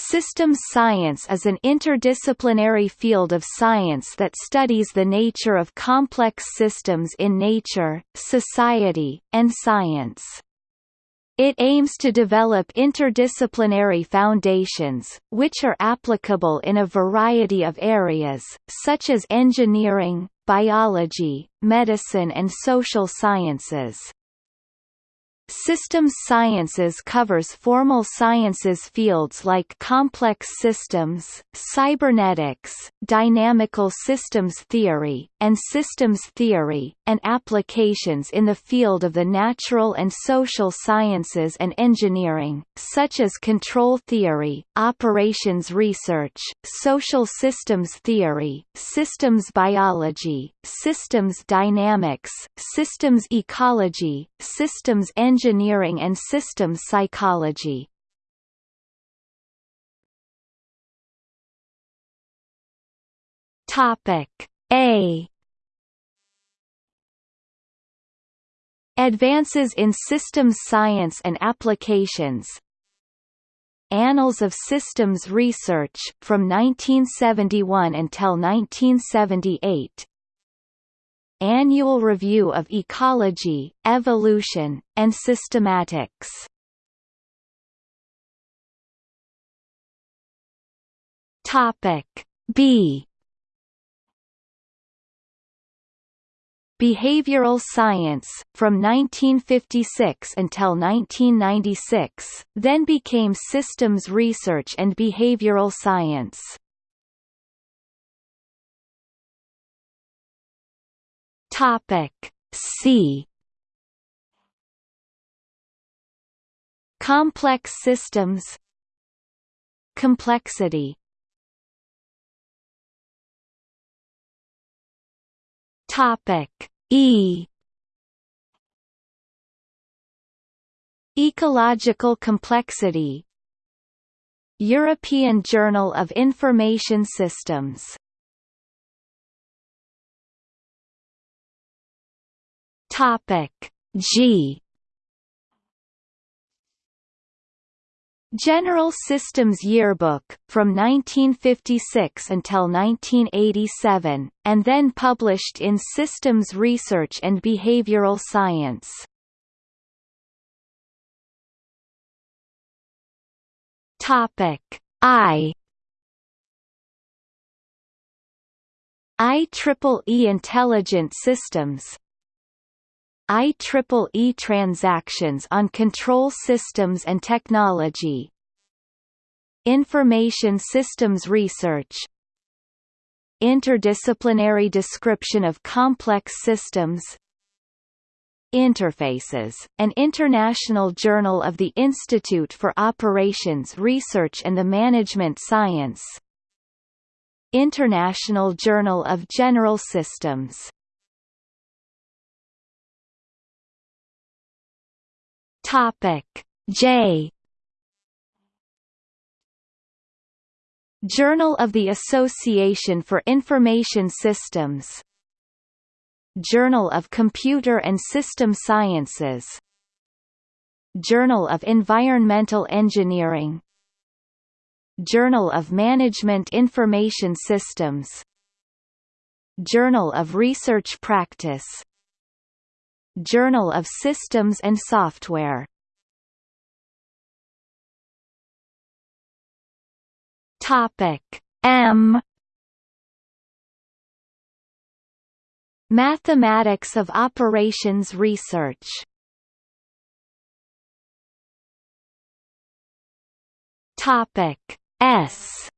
Systems science is an interdisciplinary field of science that studies the nature of complex systems in nature, society, and science. It aims to develop interdisciplinary foundations, which are applicable in a variety of areas, such as engineering, biology, medicine and social sciences. Systems sciences covers formal sciences fields like complex systems, cybernetics, dynamical systems theory, and systems theory, and applications in the field of the natural and social sciences and engineering, such as control theory, operations research, social systems theory, systems biology, systems dynamics, systems ecology, systems engineering and systems psychology. Topic A. Advances in Systems Science and Applications. Annals of Systems Research, from 1971 until 1978 Annual Review of Ecology, Evolution, and Systematics Topic B Behavioral Science, from 1956 until 1996, then became Systems Research and Behavioral Science. Topic C. Complex systems. Complexity. Topic E. Ecological complexity. European Journal of Information Systems Topic G. General Systems Yearbook, from 1956 until 1987, and then published in Systems Research and Behavioral Science. Topic I. IEEE Intelligent Systems IEEE transactions on control systems and technology. Information systems research. Interdisciplinary description of complex systems. Interfaces, an international journal of the Institute for Operations Research and the Management Science. International Journal of General Systems Topic. J. Journal of the Association for Information Systems. Journal of Computer and System Sciences. Journal of Environmental Engineering. Journal of Management Information Systems. Journal of Research Practice Journal of Systems and Software. Topic M. Mathematics of Operations Research. Topic S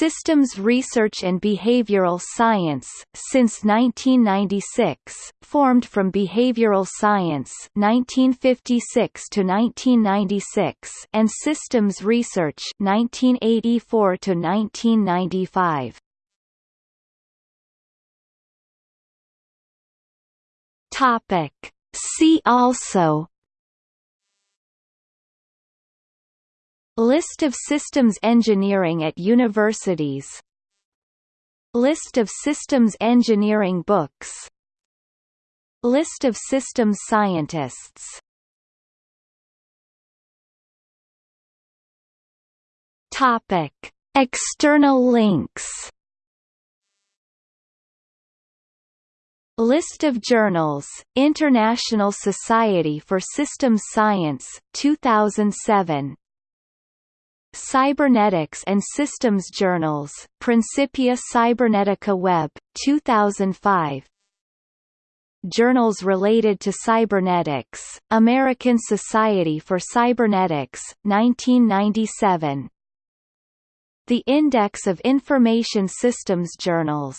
Systems Research and Behavioral Science, since 1996, formed from Behavioral Science 1956 to 1996 and Systems Research 1984 to 1995. Topic See also List of systems engineering at universities. List of systems engineering books. List of systems scientists. Topic: External links. List of journals, International Society for Systems Science, 2007 Cybernetics and Systems Journals, Principia Cybernetica Web, 2005 Journals related to cybernetics, American Society for Cybernetics, 1997 The Index of Information Systems Journals